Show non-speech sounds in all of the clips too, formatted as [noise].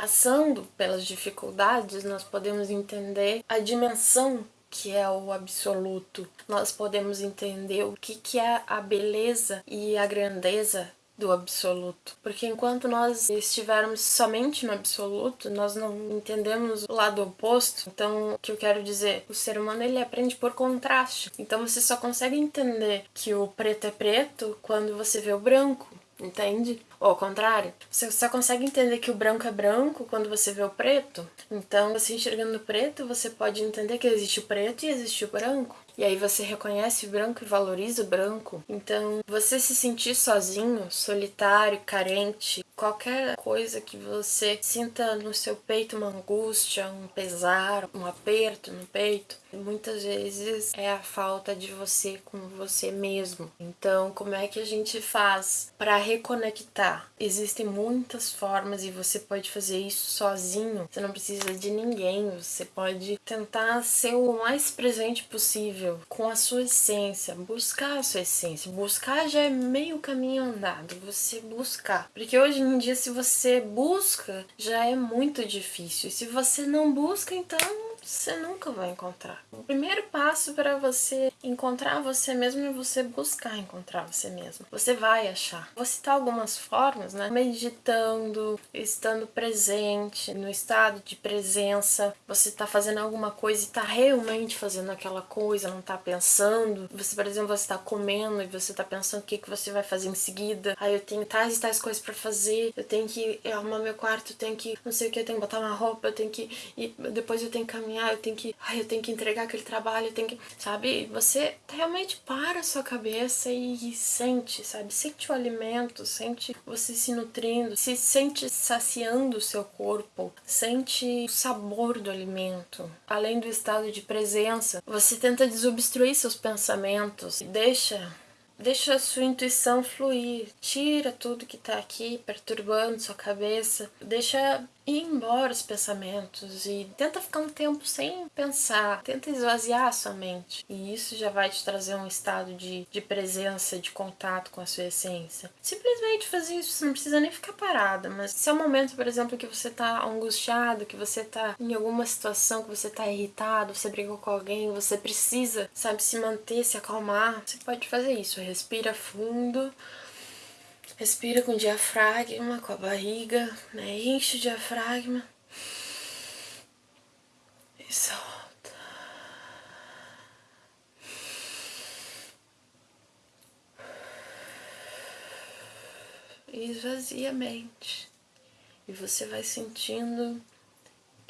Passando pelas dificuldades, nós podemos entender a dimensão que é o absoluto. Nós podemos entender o que, que é a beleza e a grandeza do absoluto. Porque enquanto nós estivermos somente no absoluto, nós não entendemos o lado oposto. Então, o que eu quero dizer? O ser humano ele aprende por contraste. Então você só consegue entender que o preto é preto quando você vê o branco entende? Ou ao contrário, você só consegue entender que o branco é branco quando você vê o preto. Então, você enxergando o preto, você pode entender que existe o preto e existe o branco. E aí você reconhece branco e valoriza o branco. Então, você se sentir sozinho, solitário, carente, qualquer coisa que você sinta no seu peito uma angústia, um pesar, um aperto no peito, muitas vezes é a falta de você com você mesmo. Então, como é que a gente faz para reconectar? Existem muitas formas e você pode fazer isso sozinho. Você não precisa de ninguém. Você pode tentar ser o mais presente possível com a sua essência, buscar a sua essência. Buscar já é meio caminho andado. Você buscar, porque hoje em dia se você busca já é muito difícil. E se você não busca, então você nunca vai encontrar. O primeiro passo para você encontrar você mesmo é você buscar encontrar você mesmo. Você vai achar. Vou citar algumas formas, né? Meditando, estando presente, no estado de presença. Você está fazendo alguma coisa e está realmente fazendo aquela coisa, não está pensando. Você, por exemplo, você está comendo e você está pensando o que, que você vai fazer em seguida. Aí eu tenho tais e tais coisas para fazer. Eu tenho que arrumar meu quarto, eu tenho que não sei o que, eu tenho que botar uma roupa, eu tenho que. E depois eu tenho que caminhar ah, eu tenho que, ai, eu tenho que entregar aquele trabalho, eu tenho que, sabe? Você realmente para a sua cabeça e sente, sabe? Sente o alimento, sente você se nutrindo, se sente saciando o seu corpo, sente o sabor do alimento. Além do estado de presença, você tenta desobstruir seus pensamentos, deixa Deixa a sua intuição fluir, tira tudo que tá aqui perturbando sua cabeça, deixa ir embora os pensamentos e tenta ficar um tempo sem pensar, tenta esvaziar a sua mente. E isso já vai te trazer um estado de, de presença, de contato com a sua essência. Simplesmente fazer isso, você não precisa nem ficar parada, mas se é um momento, por exemplo, que você tá angustiado, que você tá em alguma situação, que você tá irritado, você brigou com alguém, você precisa, sabe, se manter, se acalmar, você pode fazer isso. Respira fundo. Respira com o diafragma, com a barriga, né? enche o diafragma e solta. E esvazia a mente. E você vai sentindo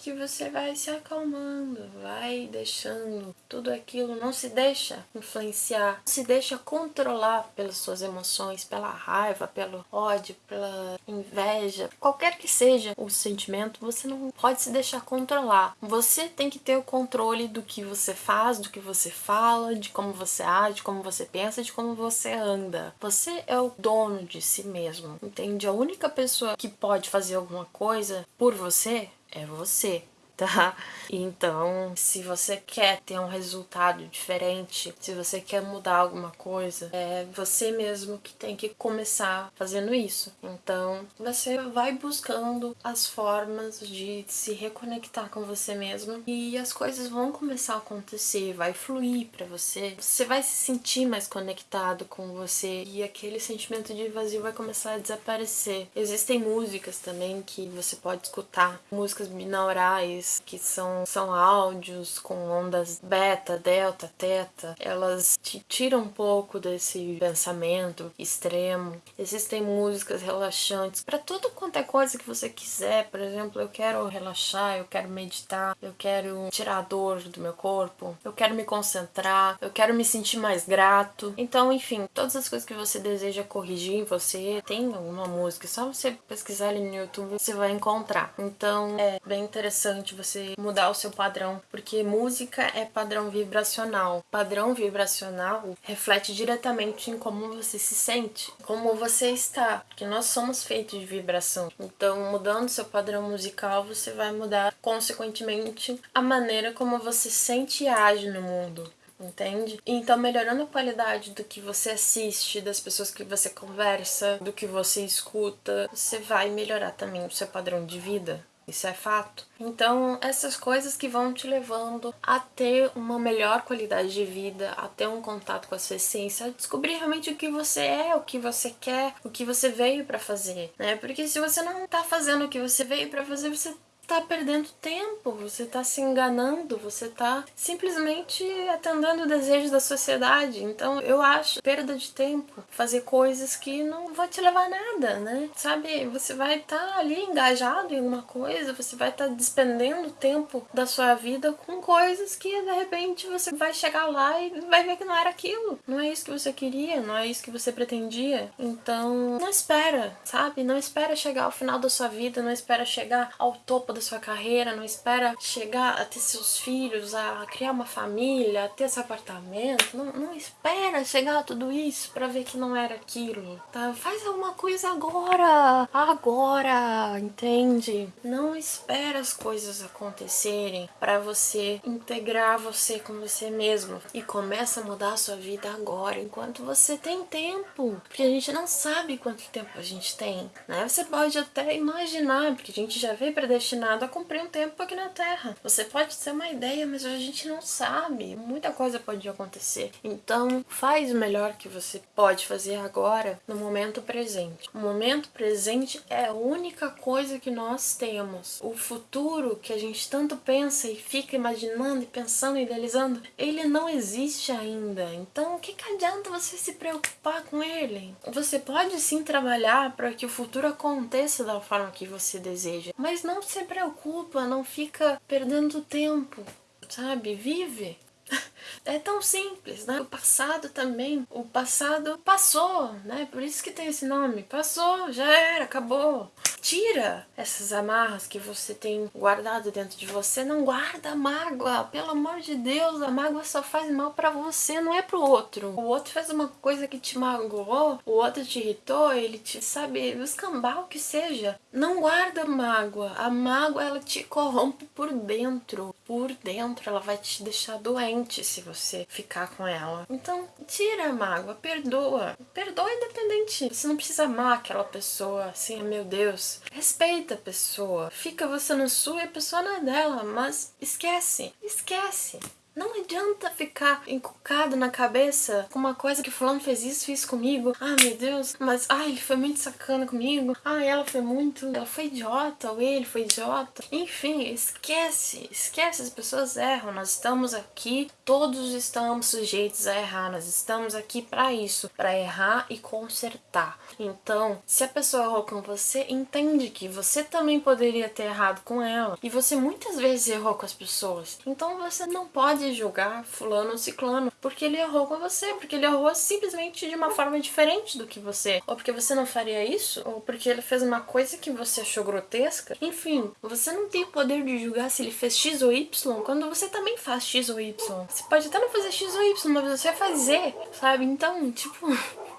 que você vai se acalmando, vai deixando tudo aquilo, não se deixa influenciar, não se deixa controlar pelas suas emoções, pela raiva, pelo ódio, pela inveja, qualquer que seja o sentimento, você não pode se deixar controlar. Você tem que ter o controle do que você faz, do que você fala, de como você age, de como você pensa, de como você anda. Você é o dono de si mesmo, entende? A única pessoa que pode fazer alguma coisa por você é você tá? Então, se você quer ter um resultado diferente, se você quer mudar alguma coisa, é você mesmo que tem que começar fazendo isso. Então, você vai buscando as formas de se reconectar com você mesmo e as coisas vão começar a acontecer, vai fluir para você. Você vai se sentir mais conectado com você e aquele sentimento de vazio vai começar a desaparecer. Existem músicas também que você pode escutar, músicas binaurais que são, são áudios com ondas beta, delta, teta, elas te tiram um pouco desse pensamento extremo. Existem músicas relaxantes para tudo quanto é coisa que você quiser. Por exemplo, eu quero relaxar, eu quero meditar, eu quero tirar a dor do meu corpo, eu quero me concentrar, eu quero me sentir mais grato. Então, enfim, todas as coisas que você deseja corrigir em você, tem alguma música, só você pesquisar ali no YouTube você vai encontrar. Então, é bem interessante você mudar o seu padrão, porque música é padrão vibracional. Padrão vibracional reflete diretamente em como você se sente, como você está, porque nós somos feitos de vibração. Então, mudando seu padrão musical, você vai mudar consequentemente a maneira como você sente e age no mundo entende? Então, melhorando a qualidade do que você assiste, das pessoas que você conversa, do que você escuta, você vai melhorar também o seu padrão de vida isso é fato. Então, essas coisas que vão te levando a ter uma melhor qualidade de vida, a ter um contato com a sua essência, a descobrir realmente o que você é, o que você quer, o que você veio para fazer, né? Porque se você não tá fazendo o que você veio para fazer, você tá perdendo tempo, você tá se enganando, você tá simplesmente atendendo o desejo da sociedade. Então eu acho perda de tempo fazer coisas que não vão te levar a nada, né? Sabe, você vai estar tá ali engajado em uma coisa, você vai estar tá despendendo tempo da sua vida com coisas que de repente você vai chegar lá e vai ver que não era aquilo. Não é isso que você queria, não é isso que você pretendia. Então, não espera, sabe? Não espera chegar ao final da sua vida, não espera chegar ao topo da sua carreira, não espera chegar a ter seus filhos, a criar uma família, a ter seu apartamento, não, não espera chegar a tudo isso para ver que não era aquilo, tá? Faz alguma coisa agora, agora, entende? Não espera as coisas acontecerem para você integrar você com você mesmo e começa a mudar a sua vida agora, enquanto você tem tempo, porque a gente não sabe quanto tempo a gente tem, né? Você pode até imaginar, porque a gente já veio predestinado destinado a cumprir um tempo aqui na Terra. Você pode ter uma ideia, mas a gente não sabe. Muita coisa pode acontecer. Então, faz o melhor que você pode fazer agora, no momento presente. O momento presente é a única coisa que nós temos. O futuro que a gente tanto pensa e fica imaginando e pensando e idealizando, ele não existe ainda. Então, o que, que adianta você se preocupar com ele? Você pode sim trabalhar para que o futuro aconteça da forma que você deseja, mas não se preocupa, não fica perdendo tempo, sabe? Vive. [laughs] É tão simples, né? O passado também, o passado passou, né? Por isso que tem esse nome. Passou, já era, acabou. Tira essas amarras que você tem guardado dentro de você. Não guarda mágoa, pelo amor de Deus. A mágoa só faz mal para você, não é pro outro. O outro fez uma coisa que te magoou, o outro te irritou, ele te, sabe, escambar o que seja. Não guarda mágoa. A mágoa, ela te corrompe por dentro. Por dentro, ela vai te deixar doente se você ficar com ela. Então, tira a mágoa, perdoa. Perdoa independente. Você não precisa amar aquela pessoa assim, meu Deus. Respeita a pessoa. Fica você no sua e a pessoa na dela, mas esquece. Esquece. Não adianta ficar encucado na cabeça com uma coisa que fulano fez isso, fez comigo. Ah, meu Deus, mas ai, ele foi muito sacana comigo. Ah, ela foi muito, ela foi idiota, ou ele foi idiota. Enfim, esquece, esquece, as pessoas erram. Nós estamos aqui, todos estamos sujeitos a errar. Nós estamos aqui para isso, para errar e consertar. Então, se a pessoa errou com você, entende que você também poderia ter errado com ela. E você muitas vezes errou com as pessoas. Então você não pode pode julgar fulano ou ciclano porque ele errou com você, porque ele errou simplesmente de uma forma diferente do que você, ou porque você não faria isso, ou porque ele fez uma coisa que você achou grotesca. Enfim, você não tem o poder de julgar se ele fez X ou Y quando você também faz X ou Y. Você pode até não fazer X ou Y, mas você vai fazer, sabe? Então, tipo, [laughs]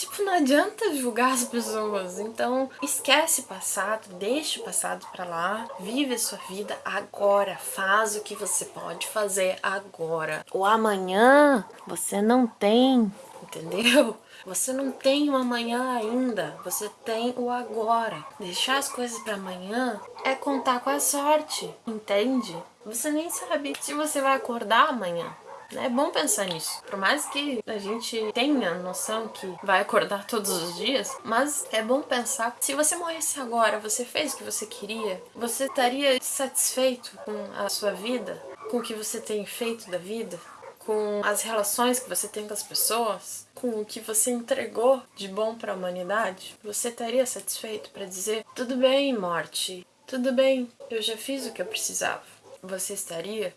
Tipo, não adianta julgar as pessoas. Então, esquece o passado, deixa o passado pra lá, vive a sua vida agora, faz o que você pode fazer agora. O amanhã você não tem, entendeu? Você não tem o amanhã ainda, você tem o agora. Deixar as coisas para amanhã é contar com a sorte, entende? Você nem sabe se você vai acordar amanhã. É bom pensar nisso. Por mais que a gente tenha noção que vai acordar todos os dias, mas é bom pensar se você morresse agora, você fez o que você queria, você estaria satisfeito com a sua vida, com o que você tem feito da vida, com as relações que você tem com as pessoas, com o que você entregou de bom para a humanidade, você estaria satisfeito para dizer: tudo bem, morte, tudo bem, eu já fiz o que eu precisava. Você estaria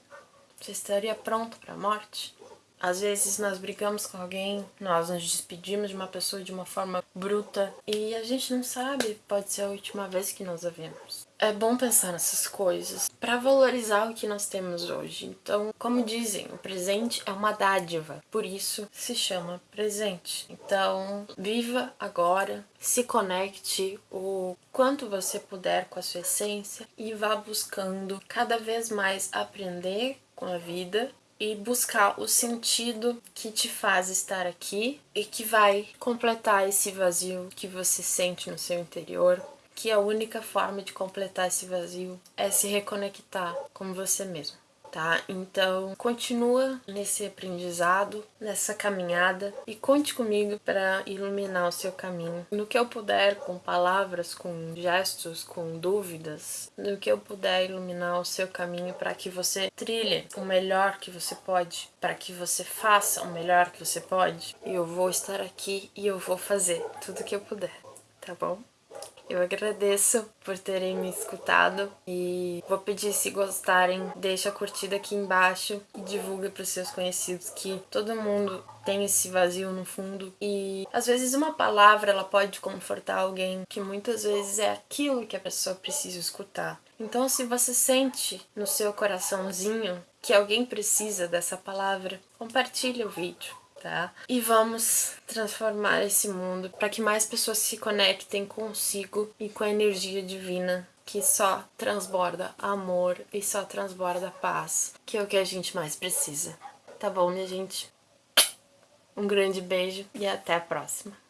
você estaria pronto para a morte? Às vezes nós brigamos com alguém, nós nos despedimos de uma pessoa de uma forma bruta e a gente não sabe, pode ser a última vez que nós a vemos. É bom pensar nessas coisas para valorizar o que nós temos hoje. Então, como dizem, o presente é uma dádiva, por isso se chama presente. Então, viva agora, se conecte o quanto você puder com a sua essência e vá buscando cada vez mais aprender com a vida e buscar o sentido que te faz estar aqui e que vai completar esse vazio que você sente no seu interior que a única forma de completar esse vazio é se reconectar com você mesmo tá? Então, continua nesse aprendizado, nessa caminhada e conte comigo para iluminar o seu caminho. No que eu puder, com palavras, com gestos, com dúvidas, no que eu puder iluminar o seu caminho para que você trilhe o melhor que você pode, para que você faça o melhor que você pode, eu vou estar aqui e eu vou fazer tudo que eu puder, tá bom? Eu agradeço por terem me escutado e vou pedir se gostarem, deixa a curtida aqui embaixo e divulga para os seus conhecidos que todo mundo tem esse vazio no fundo e às vezes uma palavra ela pode confortar alguém que muitas vezes é aquilo que a pessoa precisa escutar. Então se você sente no seu coraçãozinho que alguém precisa dessa palavra, compartilhe o vídeo tá? E vamos transformar esse mundo para que mais pessoas se conectem consigo e com a energia divina que só transborda amor e só transborda paz, que é o que a gente mais precisa. Tá bom, minha gente? Um grande beijo e até a próxima.